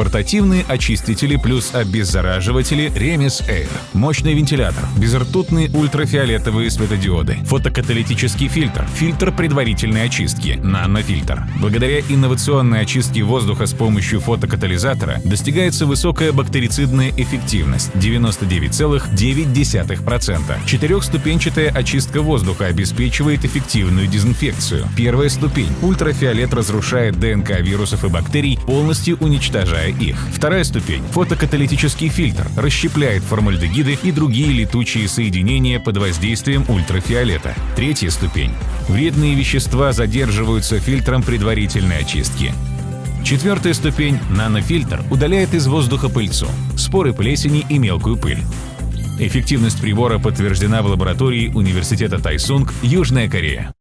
Портативные очистители плюс обеззараживатели Remis Air. Мощный вентилятор. Безртутные ультрафиолетовые светодиоды. Фотокаталитический фильтр. Фильтр предварительной очистки. Нанофильтр. Благодаря инновационной очистке воздуха с помощью фотокатализатора достигается высокая бактерицидная эффективность 99,9%. Четырехступенчатая очистка воздуха обеспечивает эффективную дезинфекцию. Первая ступень. Ультрафиолет разрушает ДНК вирусов и бактерий, полностью уничтожая их. Вторая ступень. Фотокаталитический фильтр расщепляет формальдегиды и другие летучие соединения под воздействием ультрафиолета. Третья ступень. Вредные вещества задерживаются фильтром предварительной очистки. Четвертая ступень – нанофильтр удаляет из воздуха пыльцу, споры плесени и мелкую пыль. Эффективность прибора подтверждена в лаборатории Университета Тайсунг, Южная Корея.